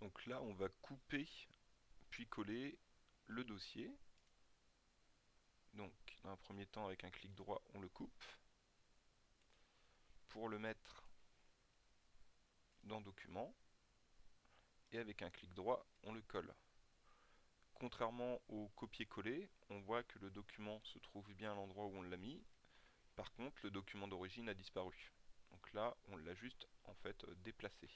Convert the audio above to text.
Donc là, on va couper puis coller le dossier. Donc, dans un premier temps, avec un clic droit, on le coupe. Pour le mettre dans Document, et avec un clic droit, on le colle. Contrairement au copier-coller, on voit que le document se trouve bien à l'endroit où on l'a mis. Par contre, le document d'origine a disparu. Donc là, on l'a juste en fait déplacé.